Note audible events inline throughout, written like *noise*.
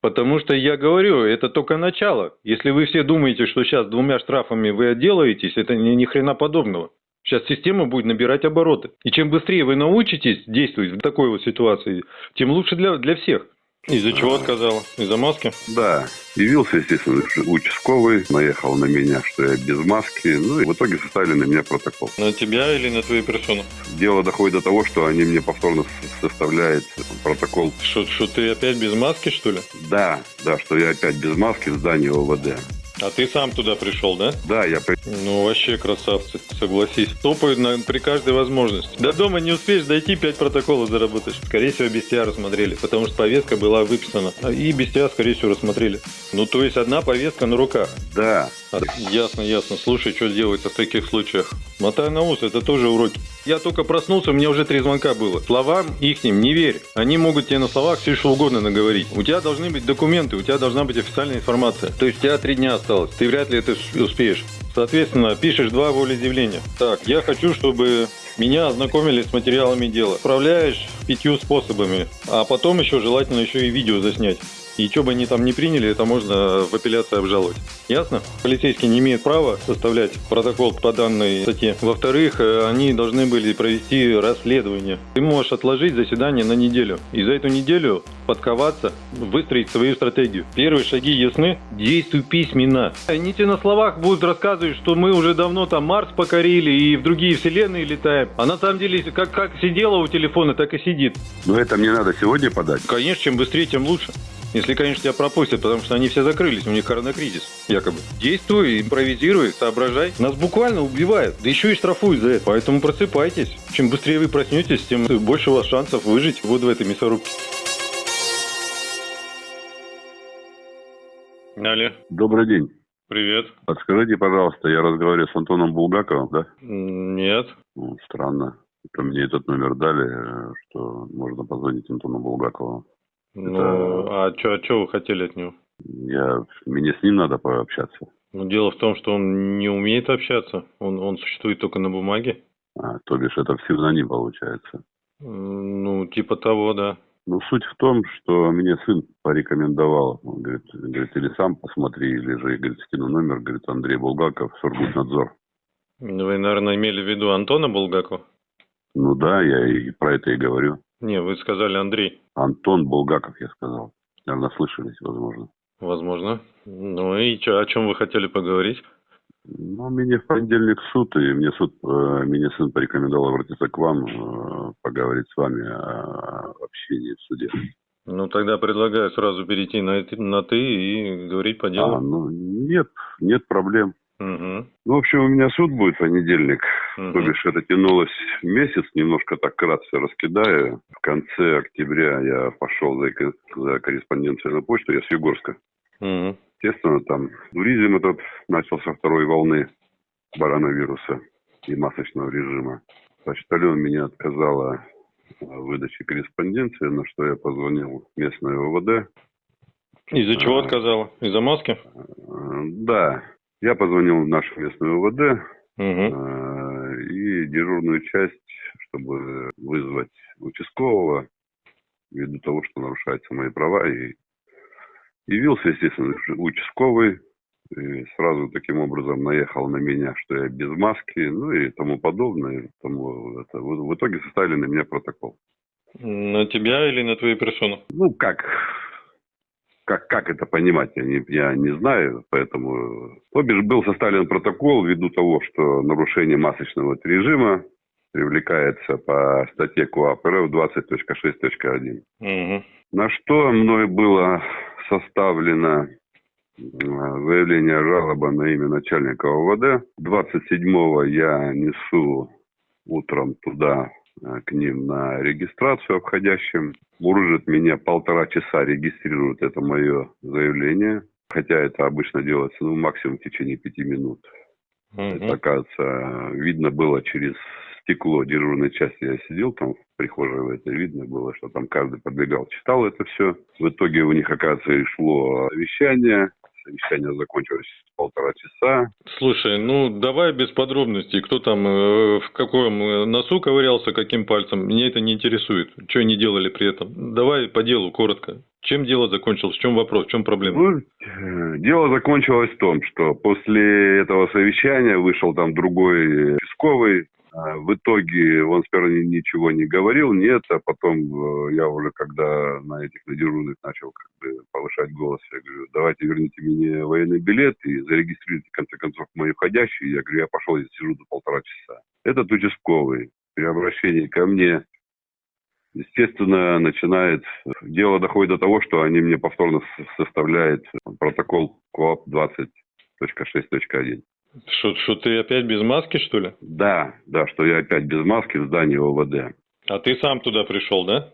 Потому что я говорю, это только начало. Если вы все думаете, что сейчас двумя штрафами вы отделаетесь, это ни, ни хрена подобного. Сейчас система будет набирать обороты. И чем быстрее вы научитесь действовать в такой вот ситуации, тем лучше для, для всех. Из-за чего отказала? Из-за маски? Да. Явился, естественно, участковый, наехал на меня, что я без маски. Ну и в итоге составили на меня протокол. На тебя или на твою персону? Дело доходит до того, что они мне повторно составляют протокол. Что, что ты опять без маски, что ли? Да, да, что я опять без маски в здании ОВД. А ты сам туда пришел, да? Да, я при... Ну, вообще красавцы, согласись. Топают на, при каждой возможности. До дома не успеешь дойти, пять протоколов заработаешь. Скорее всего, без тебя рассмотрели, потому что повестка была выписана. И без тебя, скорее всего, рассмотрели. Ну, то есть одна повестка на руках. Да. Ясно, ясно. Слушай, что делается в таких случаях? Мотай на ус, это тоже уроки. Я только проснулся, у меня уже три звонка было. Словам ихним не верь. Они могут тебе на словах все что угодно наговорить. У тебя должны быть документы, у тебя должна быть официальная информация. То есть у тебя три дня осталось. Ты вряд ли это успеешь. Соответственно, пишешь два волеизъявления. Так, я хочу, чтобы меня ознакомили с материалами дела. Отправляешь пятью способами, а потом еще желательно еще и видео заснять. И что бы они там не приняли, это можно в апелляции обжаловать. Ясно? Полицейский не имеет права составлять протокол по данной статье. Во-вторых, э, они должны были провести расследование. Ты можешь отложить заседание на неделю. И за эту неделю подковаться, выстроить свою стратегию. Первые шаги ясны? Действуй письменно. Они тебе на словах будут рассказывать, что мы уже давно там Марс покорили и в другие вселенные летаем. А на самом деле, как, как сидела у телефона, так и сидит. Но это мне надо сегодня подать? Конечно, чем быстрее, тем лучше. Если, конечно, тебя пропустят, потому что они все закрылись, у них коронакризис, якобы. Действуй, импровизируй, соображай. Нас буквально убивают, да еще и штрафуют за это. Поэтому просыпайтесь. Чем быстрее вы проснетесь, тем больше у вас шансов выжить вот в этой мясорубке. Алло. Добрый день. Привет. Подскажите, пожалуйста, я разговариваю с Антоном Булгаковым, да? Нет. Ну, странно. Это мне этот номер дали, что можно позвонить Антону Булгакову. Ну, Это... а что а чё вы хотели от него? Я... Мне с ним надо пообщаться. Ну, дело в том, что он не умеет общаться. Он, он существует только на бумаге. А, то бишь это псевдоним получается. Ну, типа того, да. Ну, суть в том, что мне сын порекомендовал. Он говорит, говорит, или сам посмотри, или же, говорит, скину номер, говорит, Андрей Булгаков, Сургутнадзор. Вы, наверное, имели в виду Антона Булгакова? Ну да, я и про это и говорю. Не, вы сказали Андрей. Антон Булгаков, я сказал. Наверное, слышались, возможно. Возможно. Ну и что, о чем вы хотели поговорить? Ну, мне в понедельник суд, и мне суд, э, меня сын порекомендовал обратиться к вам, э, поговорить с вами о общении в суде. Ну, тогда предлагаю сразу перейти на, на «ты» и говорить по делу. А, ну, нет, нет проблем. Угу. Ну, в общем, у меня суд будет в понедельник. Угу. То бишь, это тянулось месяц, немножко так кратко раскидаю. В конце октября я пошел за, за корреспонденцию на почту, я с Югорска. Угу. Естественно, там туризм этот начался второй волны коронавируса и масочного режима. Почтальон меня отказала в выдаче корреспонденции, на что я позвонил в местное ОВД. Из-за чего а, отказала? Из-за маски? Да. Я позвонил в нашу местную ОВД угу. и дежурную часть, чтобы вызвать участкового, ввиду того, что нарушаются мои права. И явился, естественно, участковый, и сразу таким образом наехал на меня, что я без маски, ну и тому подобное. Тому, это, в, в итоге составили на меня протокол. На тебя или на твою персону? Ну, как, как, как это понимать, я не, я не знаю, поэтому... То бишь был составлен протокол ввиду того, что нарушение масочного режима привлекается по статье КОАП РФ 20.6.1. Угу. На что мной было составлено заявление жалоба на имя начальника ОВД. 27-го я несу утром туда Э, к ним на регистрацию обходящим. Мурыжит меня полтора часа регистрирует это мое заявление. Хотя это обычно делается ну, максимум в течение пяти минут. Mm-hmm. Это, оказывается, видно было через стекло дежурной части. Я сидел там в прихожей, это видно было, что там каждый подбегал, читал это все. В итоге у них, оказывается, и шло вещание совещание закончилось полтора часа. Слушай, ну давай без подробностей, кто там э, в каком э, носу ковырялся, каким пальцем, мне это не интересует. Что они делали при этом? Давай по делу, коротко. Чем дело закончилось? В чем вопрос? В чем проблема? Ну, э, дело закончилось в том, что после этого совещания вышел там другой участковый, а, в итоге он сперва ничего не говорил, нет, а потом э, я уже, когда на этих на дежурных начал как бы повышать голос, я говорю, давайте верните мне военный билет и зарегистрируйте, в конце концов, мои входящие. Я говорю, я пошел, я сижу до полтора часа. Этот участковый при обращении ко мне, естественно, начинает, дело доходит до того, что они мне повторно составляют протокол КОАП 20.6.1. Что, что ты опять без маски, что ли? Да, да, что я опять без маски в здании ОВД. А ты сам туда пришел, да?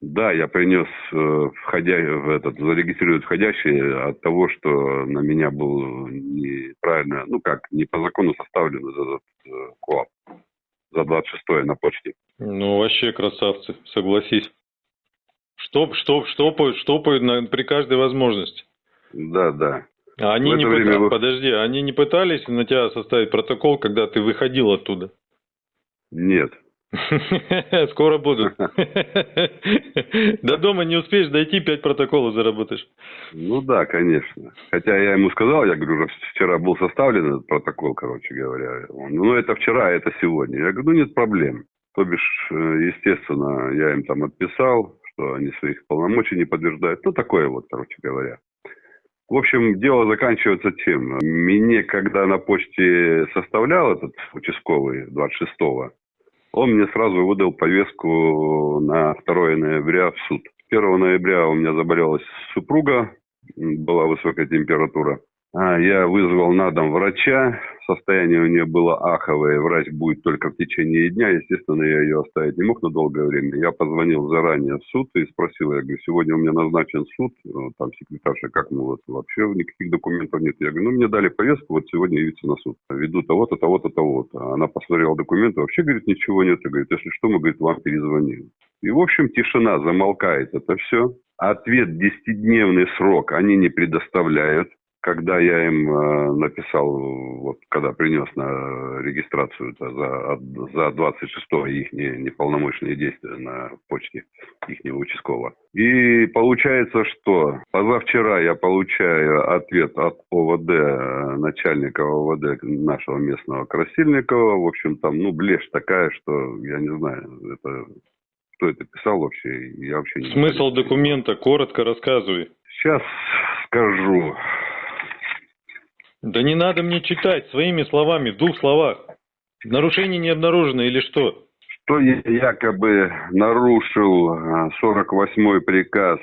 Да, я принес э, входя, в этот, зарегистрировать входящий от того, что на меня был неправильно, ну как, не по закону составлен этот э, КОАП за 26 на почте. Ну, вообще красавцы, согласись. Штоп, штоп, штопают, штопают на, при каждой возможности. Да, да. А они не время вы... подожди, они не пытались на тебя составить протокол, когда ты выходил оттуда? Нет. *laughs* Скоро будут. *laughs* До дома не успеешь дойти, пять протоколов заработаешь. Ну да, конечно. Хотя я ему сказал, я говорю, вчера был составлен этот протокол, короче говоря. ну это вчера, это сегодня. Я говорю, ну нет проблем. То бишь, э, естественно, я им там отписал, что они своих полномочий не подтверждают. Ну такое вот, короче говоря. В общем, дело заканчивается тем. Мне, когда на почте составлял этот участковый 26-го, он мне сразу выдал повестку на 2 ноября в суд. 1 ноября у меня заболела супруга, была высокая температура. А, я вызвал на дом врача, состояние у нее было аховое, врач будет только в течение дня, естественно, я ее оставить не мог на долгое время. Я позвонил заранее в суд и спросил, я говорю, сегодня у меня назначен суд, ну, там секретарша, как, ну вот вообще никаких документов нет. Я говорю, ну мне дали повестку, вот сегодня явиться на суд. Веду того-то, того-то, того-то. Она посмотрела документы, вообще, говорит, ничего нет. И говорит, если что, мы, говорит, вам перезвоним. И, в общем, тишина, замолкает это все. Ответ 10-днневный срок они не предоставляют когда я им э, написал, вот когда принес на регистрацию за, за 26 их не, неполномочные действия на почте их участкового. И получается, что позавчера я получаю ответ от ОВД, начальника ОВД нашего местного Красильникова. В общем, там, ну, блешь такая, что я не знаю, это кто это писал вообще, я вообще не Смысл знаю. документа, коротко рассказывай. Сейчас скажу. Да не надо мне читать своими словами, в двух словах. Нарушение не обнаружено или что? Что я якобы нарушил 48-й а, приказ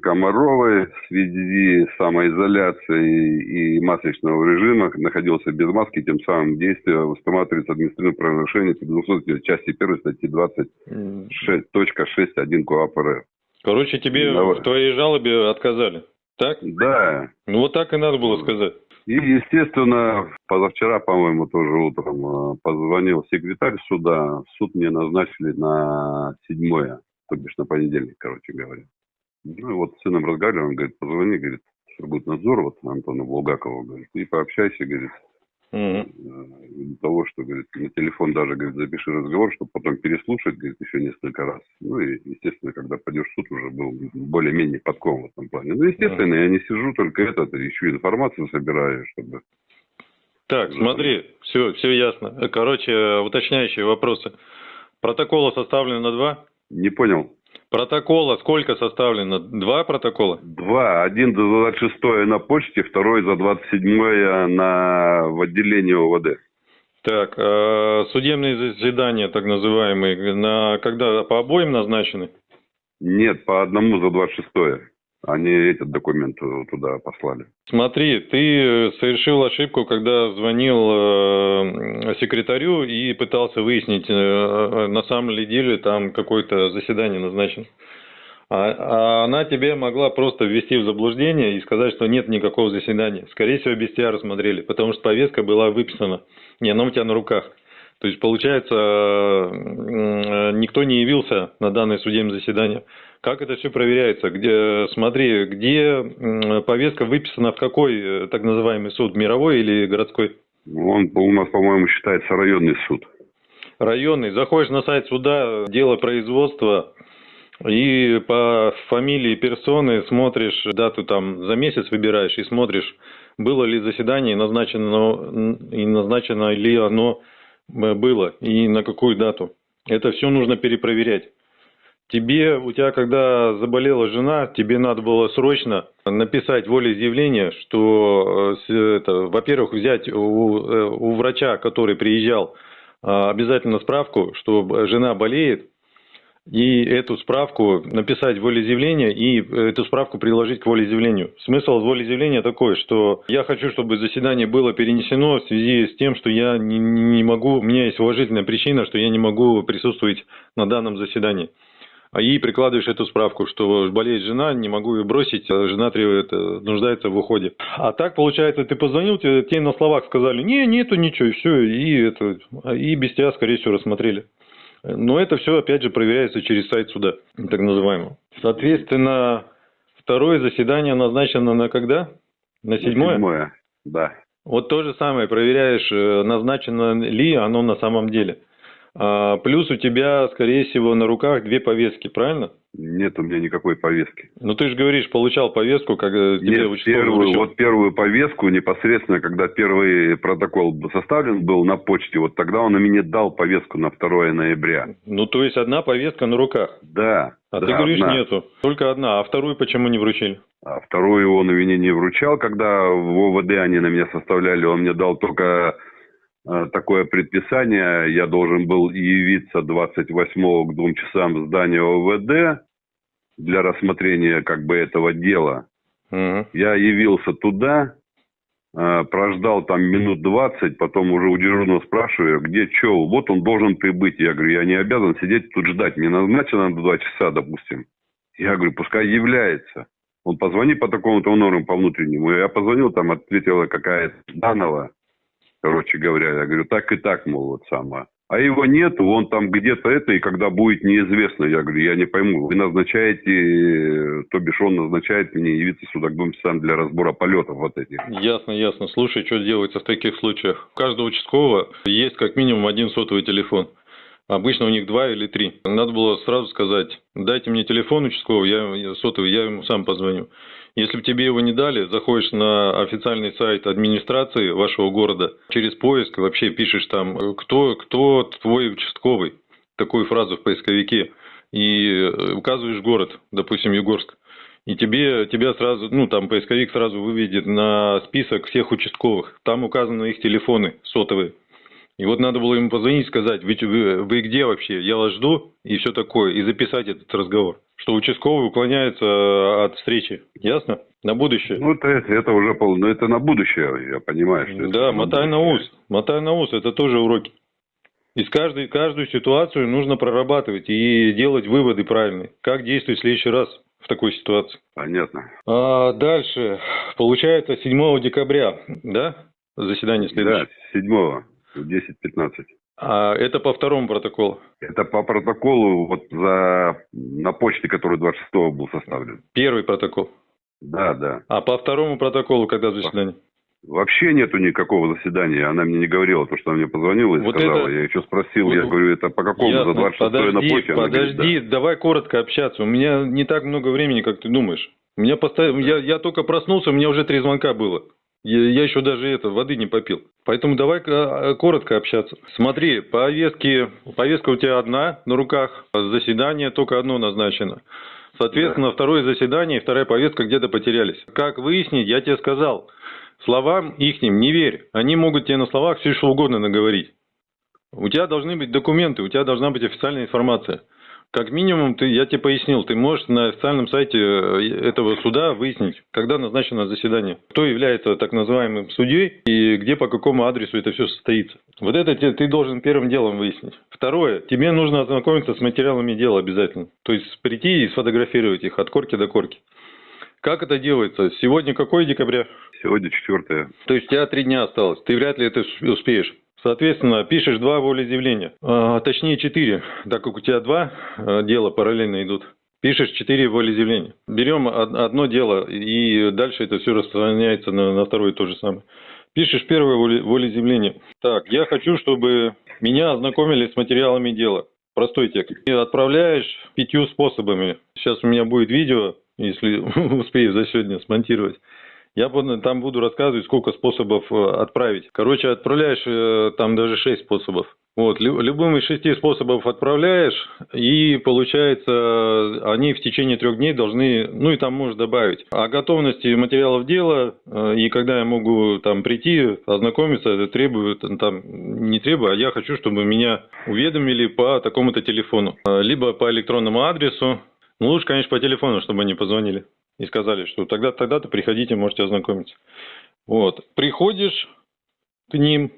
Комаровой в связи с самоизоляцией и масочного режима, находился без маски, тем самым действие устанавливается административное правонарушение по 200 части 1 статьи 26.6.1 КОАП РФ. Короче, тебе Давай. в твоей жалобе отказали, так? Да. Ну вот так и надо было сказать. И, естественно, позавчера, по-моему, тоже утром э, позвонил секретарь суда. Суд мне назначили на седьмое, то бишь на понедельник, короче говоря. Ну и вот с сыном разговаривал, он говорит, позвони, говорит, Сургутнадзор, вот Антону Булгакову, говорит, и пообщайся, говорит, Для того, что, говорит, на телефон даже, говорит, запиши разговор, чтобы потом переслушать, говорит, еще несколько раз. Ну и, естественно, когда пойдешь в суд, уже был более-менее подкован в этом плане. Ну, естественно, угу. я не сижу только этот, ищу информацию, собираю, чтобы... Так, смотри, все, все ясно. Короче, уточняющие вопросы. Протокола составлено на два? Не понял. Протокола сколько составлено? Два протокола? Два. Один за 26 на почте, второй за 27 на, в отделении ОВД. Так, э, судебные заседания, так называемые, на, когда по обоим назначены? Нет, по одному за 26 они этот документ туда послали. Смотри, ты совершил ошибку, когда звонил э, секретарю и пытался выяснить, э, на самом ли деле там какое-то заседание назначено. А, а она тебе могла просто ввести в заблуждение и сказать, что нет никакого заседания. Скорее всего, без тебя рассмотрели, потому что повестка была выписана. Не, она у тебя на руках. То есть, получается, э, никто не явился на данное судебное заседание. Как это все проверяется? Где, смотри, где повестка выписана в какой э, так называемый суд, мировой или городской? Он у нас, по-моему, считается районный суд. Районный. Заходишь на сайт суда, дело производства, и по фамилии персоны смотришь дату там за месяц выбираешь и смотришь, было ли заседание назначено и назначено ли оно э, было и на какую дату. Это все нужно перепроверять. Тебе, у тебя когда заболела жена, тебе надо было срочно написать волеизъявление, что, э, это, во-первых, взять у, э, у врача, который приезжал, обязательно справку, что жена болеет, и эту справку написать волеизъявление и эту справку приложить к волеизъявлению. Смысл волеизъявления такой, что я хочу, чтобы заседание было перенесено в связи с тем, что я не, не могу, у меня есть уважительная причина, что я не могу присутствовать на данном заседании. А и прикладываешь эту справку, что болеет жена, не могу ее бросить, а жена требует, нуждается в уходе. А так, получается, ты позвонил, тебе, тебе на словах сказали, не, нету ничего, и все, и, это, и без тебя, скорее всего, рассмотрели. Но это все, опять же, проверяется через сайт суда, так называемого. Соответственно, второе заседание назначено на когда? На седьмое? седьмое, да. Вот то же самое, проверяешь, э, назначено ли оно на самом деле. А, плюс у тебя, скорее всего, на руках две повестки, правильно? Нет у меня никакой повестки. Ну ты же говоришь, получал повестку, когда тебе Нет, первую, вот первую повестку непосредственно, когда первый протокол составлен был на почте, вот тогда он мне дал повестку на 2 ноября. Ну то есть одна повестка на руках? Да. А да, ты говоришь, одна. нету. Только одна. А вторую почему не вручили? А вторую он мне не вручал, когда в ОВД они на меня составляли, он мне дал только э, такое предписание, я должен был явиться 28 к двум часам в здание ОВД, для рассмотрения как бы этого дела. Угу. Я явился туда, э, прождал там минут 20, потом уже у дежурного спрашиваю, где что, вот он должен прибыть. Я говорю, я не обязан сидеть тут ждать, мне назначено на 2 часа, допустим. Я говорю, пускай является. Он позвони по такому-то номеру по внутреннему. Я позвонил, там ответила какая-то Данова, короче говоря. Я говорю, так и так, мол, вот самое. А его нету, он там где-то это, и когда будет неизвестно, я говорю, я не пойму. Вы назначаете, то бишь он назначает мне явиться сюда к двум часам для разбора полетов вот этих. Ясно, ясно. Слушай, что делается в таких случаях? У каждого участкового есть как минимум один сотовый телефон. Обычно у них два или три. Надо было сразу сказать, дайте мне телефон участкового, я сотовый, я ему сам позвоню. Если бы тебе его не дали, заходишь на официальный сайт администрации вашего города, через поиск вообще пишешь там, кто, кто твой участковый, такую фразу в поисковике, и указываешь город, допустим, Югорск. И тебе, тебя сразу, ну, там поисковик сразу выведет на список всех участковых. Там указаны их телефоны сотовые. И вот надо было ему позвонить и сказать, вы, вы, вы где вообще? Я вас жду и все такое. И записать этот разговор что участковый уклоняется э, от встречи. Ясно? На будущее. Ну, это, это уже пол, ну, это на будущее, я понимаю. Что да, мотай на ус. Мотай на ус, это тоже уроки. Из каждой, каждую ситуацию нужно прорабатывать и делать выводы правильные. Как действовать в следующий раз в такой ситуации. Понятно. А дальше. Получается 7 декабря, да? Заседание следующее? Да, 7 в 10.15. А это по второму протоколу? Это по протоколу вот за на почте, который 26 был составлен. Первый протокол? Да, да. А по второму протоколу когда заседание? Вообще нету никакого заседания. Она мне не говорила, то, что она мне позвонила и вот сказала. Это... Я еще спросил, вот... я говорю, это по какому? Ясно. За 26 подожди, на почте? Подожди, говорит, да. давай коротко общаться. У меня не так много времени, как ты думаешь. У меня поставили, я, я только проснулся, у меня уже три звонка было. Я, я еще даже это, воды не попил. Поэтому давай а, коротко общаться. Смотри, повестки, повестка у тебя одна на руках, заседание только одно назначено. Соответственно, да. второе заседание и вторая повестка где-то потерялись. Как выяснить, я тебе сказал, словам ихним не верь. Они могут тебе на словах все что угодно наговорить. У тебя должны быть документы, у тебя должна быть официальная информация. Как минимум, ты, я тебе пояснил, ты можешь на официальном сайте э, этого суда выяснить, когда назначено заседание, кто является так называемым судьей и где по какому адресу это все состоится. Вот это ты должен первым делом выяснить. Второе, тебе нужно ознакомиться с материалами дела обязательно. То есть прийти и сфотографировать их от корки до корки. Как это делается? Сегодня какой декабря? Сегодня четвертое. То есть у тебя три дня осталось. Ты вряд ли это успеешь Соответственно, пишешь два волеизъявления, а, точнее четыре, так как у тебя два а, дела параллельно идут. Пишешь четыре волеизъявления. Берем одно дело, и дальше это все распространяется на, на второе то же самое. Пишешь первое волеизъявление. Так, я хочу, чтобы меня ознакомили с материалами дела. Простой текст. И отправляешь пятью способами. Сейчас у меня будет видео, если *laughs* успею за сегодня смонтировать. Я там буду рассказывать, сколько способов э, отправить. Короче, отправляешь э, там даже 6 способов. Вот, любым из шести способов отправляешь, и получается, они в течение трех дней должны, ну и там можешь добавить, о готовности материалов дела, э, и когда я могу там прийти, ознакомиться, требую, там, не требую, а я хочу, чтобы меня уведомили по такому-то телефону, либо по электронному адресу, ну лучше, конечно, по телефону, чтобы они позвонили и сказали, что тогда, тогда-то приходите, можете ознакомиться. Вот. Приходишь к ним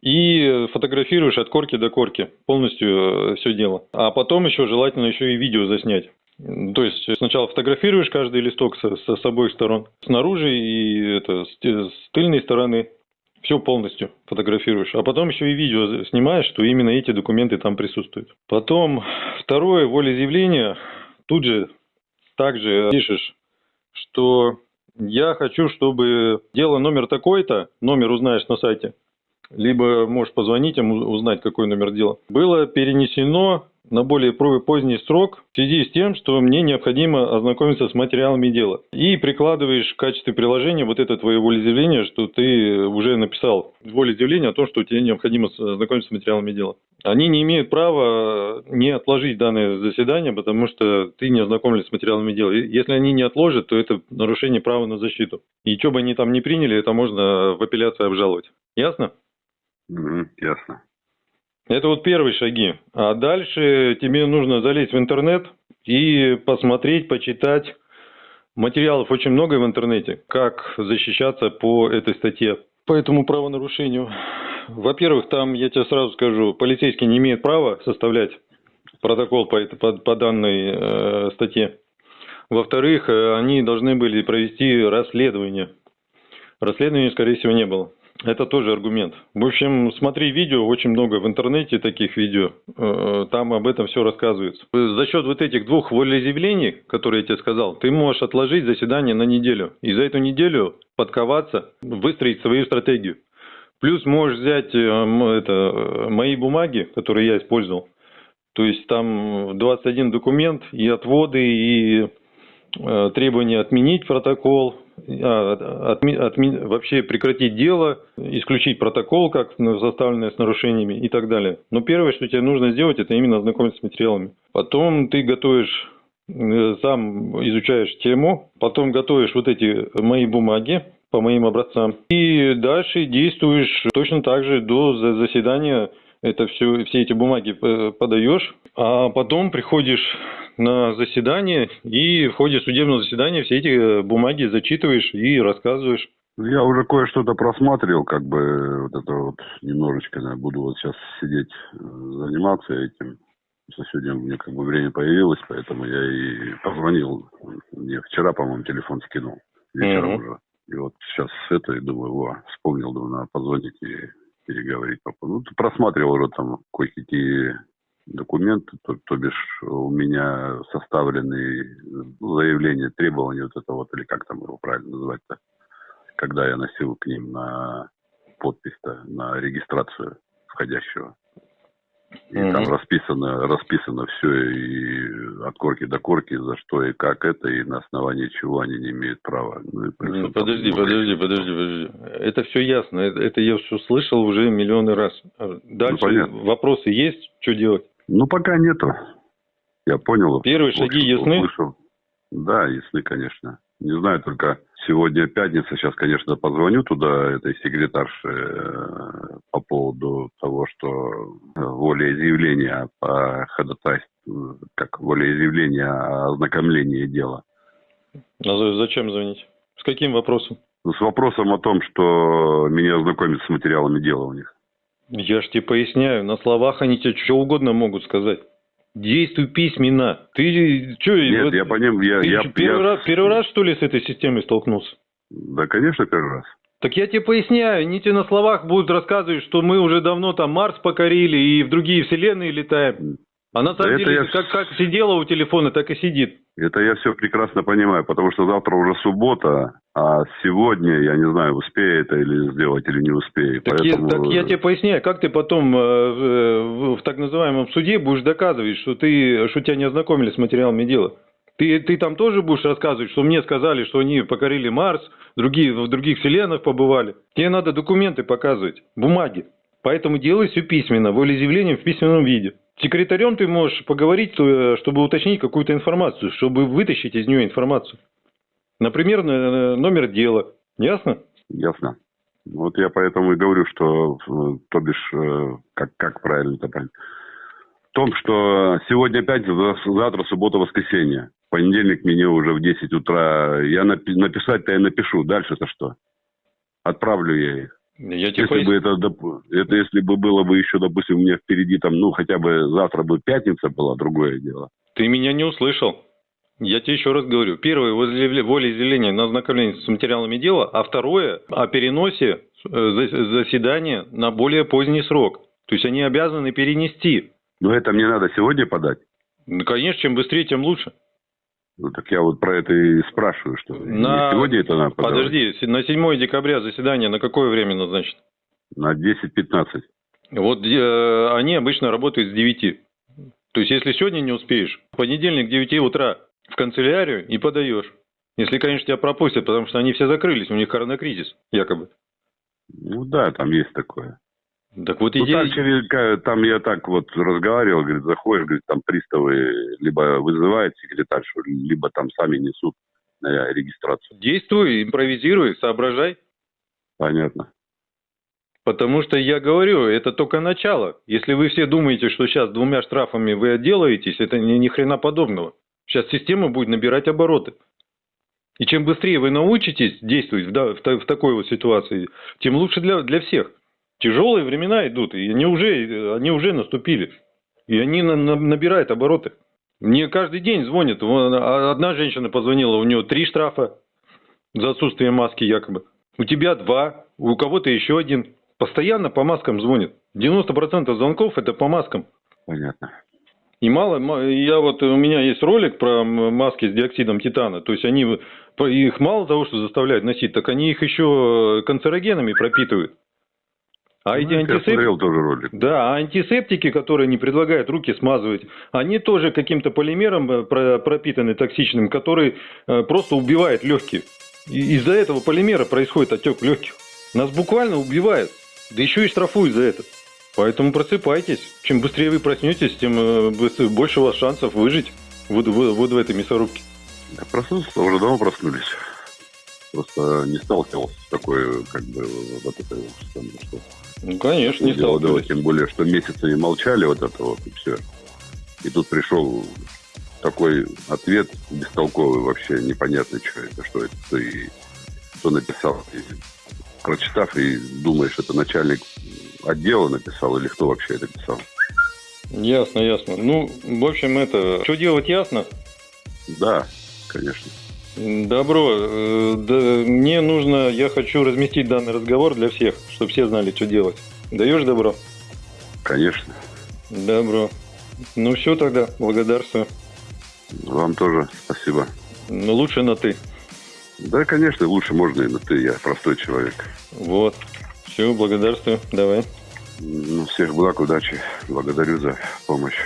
и фотографируешь от корки до корки полностью э, все дело. А потом еще желательно еще и видео заснять. То есть сначала фотографируешь каждый листок с, с, с обоих сторон, снаружи и это, с, с тыльной стороны, все полностью фотографируешь. А потом еще и видео снимаешь, что именно эти документы там присутствуют. Потом второе волеизъявление, тут же также пишешь что я хочу, чтобы дело номер такой-то, номер узнаешь на сайте, либо можешь позвонить им, узнать, какой номер дела, было перенесено на более поздний срок в связи с тем, что мне необходимо ознакомиться с материалами дела. И прикладываешь в качестве приложения вот это твое волеизъявление, что ты уже написал волеизъявление о том, что тебе необходимо ознакомиться с материалами дела. Они не имеют права не отложить данное заседание, потому что ты не ознакомлен с материалами дела. Если они не отложат, то это нарушение права на защиту. И что бы они там не приняли, это можно в апелляции обжаловать. Ясно? Ясно. Это вот первые шаги. А дальше тебе нужно залезть в интернет и посмотреть, почитать. Материалов очень много в интернете, как защищаться по этой статье, по этому правонарушению. Во-первых, там, я тебе сразу скажу, полицейский не имеет права составлять протокол по, по, по данной э, статье. Во-вторых, э, они должны были провести расследование. Расследования, скорее всего, не было. Это тоже аргумент. В общем, смотри видео, очень много в интернете таких видео, э, там об этом все рассказывается. За счет вот этих двух волеизъявлений, которые я тебе сказал, ты можешь отложить заседание на неделю. И за эту неделю подковаться, выстроить свою стратегию. Плюс можешь взять э, это, э, мои бумаги, которые я использовал. То есть там 21 документ и отводы, и требования отменить протокол, а, отми, отми, вообще прекратить дело, исключить протокол, как составленное с нарушениями и так далее. Но первое, что тебе нужно сделать, это именно ознакомиться с материалами. Потом ты готовишь, э, сам изучаешь тему, потом готовишь вот эти мои бумаги, по моим образцам. И дальше действуешь точно так же до заседания это все, все эти бумаги э, подаешь, а потом приходишь на заседание и в ходе судебного заседания все эти э, бумаги зачитываешь и рассказываешь. Я уже кое-что-то просматривал, как бы вот это вот немножечко, да, буду вот сейчас сидеть, э, заниматься этим. Сегодня у меня как бы время появилось, поэтому я и позвонил. Мне вчера, по-моему, телефон скинул. Вечером mm-hmm. уже. И вот сейчас это, и думаю, о, вспомнил, думаю, надо позвонить и переговорить по поводу. Ну, просматривал уже там кое-какие документы, то, то бишь у меня составлены ну, заявления, требования вот это вот, или как там его правильно называть-то, когда я носил к ним на подпись-то, на регистрацию входящего. И mm-hmm. там расписано, расписано все и от корки до корки, за что и как это, и на основании чего они не имеют права. Ну, и плюс, подожди, там, подожди, подожди, подожди. Это все ясно. Это, это я все слышал уже миллионы раз. Дальше ну, вопросы есть, что делать? Ну, пока нету. Я понял. Первые шаги ясны? Услышал. Да, ясны, конечно. Не знаю, только сегодня пятница, сейчас, конечно, позвоню туда, этой секретарше, э, по поводу того, что волеизъявление по ходатайству, как волеизъявление о ознакомлении дела. А зачем звонить? С каким вопросом? Ну, с вопросом о том, что меня ознакомят с материалами дела у них. Я ж тебе поясняю, на словах они тебе что угодно могут сказать. Действуй письменно. Ты что? Нет, вот, я понимаю. Я, ты я, первый, я... Раз, первый раз, что ли, с этой системой столкнулся? Да, конечно, первый раз. Так я тебе поясняю, они тебе на словах будут рассказывать, что мы уже давно там Марс покорили и в другие вселенные летаем. А на самом Да деле, я- как, как сидела у телефона, так и сидит. Это я все прекрасно понимаю, потому что завтра уже суббота, а сегодня, я не знаю, успею это или сделать, или не успею. Так, я, Поэтому... так я тебе поясняю, как ты потом э, в, в так называемом суде будешь доказывать, что ты, что тебя не ознакомили с материалами дела. Ты, ты там тоже будешь рассказывать, что мне сказали, что они покорили Марс, другие в других вселенных побывали. Тебе надо документы показывать, бумаги. Поэтому делай все письменно, волеизъявление в письменном виде. С секретарем ты можешь поговорить, э, чтобы уточнить какую-то информацию, чтобы вытащить из нее информацию. Например, номер дела. Ясно? Ясно. Вот я поэтому и говорю, что, э, то бишь, э, как, как правильно это правильно. В том, что сегодня пятница, завтра суббота, воскресенье. Понедельник мне уже в 10 утра. Я напи- написать-то я напишу. Дальше-то что? Отправлю я их. Я тебе Если пояс- бы это, это если бы было бы еще, допустим, у меня впереди там, ну, хотя бы завтра бы пятница была, другое дело. Ты меня не услышал. Я тебе еще раз говорю. Первое, возле- волеизъявление на ознакомление с материалами дела, а второе, о переносе э, зас- заседания на более поздний срок. То есть они обязаны перенести. Но это мне надо сегодня подать. Ну, конечно, чем быстрее, тем лучше. Ну, так я вот про это и спрашиваю, что На- сегодня это надо подавать. Подожди, на 7 декабря заседание на какое время назначено? На 10-15. Вот э, они обычно работают с 9. То есть, если сегодня не успеешь, в понедельник к 9 утра в канцелярию и подаешь. Если, конечно, тебя пропустят, потому что они все закрылись, у них коронакризис, якобы. Ну да, там есть такое. Так вот Ну, идея... так, через- ка- там я так вот разговаривал, говорит, заходишь, говорит, там приставы либо вызывают секретаршу, либо там сами несут на регистрацию. Действуй, импровизируй, соображай. Понятно. Потому что я говорю, это только начало. Если вы все думаете, что сейчас двумя штрафами вы отделаетесь, это ни, ни хрена подобного. Сейчас система будет набирать обороты. И чем быстрее вы научитесь действовать да- в в такой вот ситуации, тем лучше для, для всех. Тяжелые времена идут, и они уже, они уже наступили. И они на- на- набирают обороты. Мне каждый день звонят. Вон, а- Одна женщина позвонила, у нее три штрафа за отсутствие маски якобы. У тебя два, у кого-то еще один. Постоянно по маскам звонят. 90% звонков это по маскам. Понятно. И мало, ма- я вот, у меня есть ролик про маски с диоксидом титана. То есть они, их мало того, что заставляют носить, так они их еще канцерогенами пропитывают. А эти Ну, я антисептики... тоже ролик. Да, а антисептики, которые не предлагают руки смазывать, они тоже каким-то полимером э, про- пропитаны токсичным, который э, просто убивает легкие. Из-за этого полимера происходит отек легких. Нас буквально убивает. Да еще и штрафуют за это. Поэтому просыпайтесь. Чем быстрее вы проснетесь, тем э, больше у вас шансов выжить вот, в- вот в этой мясорубке. Я проснулся, уже давно проснулись. Просто не сталкивался с такой, как бы, вот этой вот, там, что Ну, конечно, не дело сталкивались. тем более, что месяцами молчали вот это вот, и все. И тут пришел такой ответ бестолковый вообще, непонятно, что это, что это, и, кто написал. И, прочитав и думаешь, это начальник отдела написал или кто вообще это писал. Ясно, ясно. Ну, в общем, это... Что делать, ясно? Да, конечно. Добро. Э, да, мне нужно, я хочу разместить данный разговор для всех, чтобы все знали, что делать. Даешь добро? Конечно. Добро. Ну все тогда, благодарствую. Вам тоже спасибо. Ну лучше на ты. Да, конечно, лучше можно и на ты, я простой человек. Вот. Все, благодарствую. Давай. Ну, всех благ, удачи. Благодарю за помощь.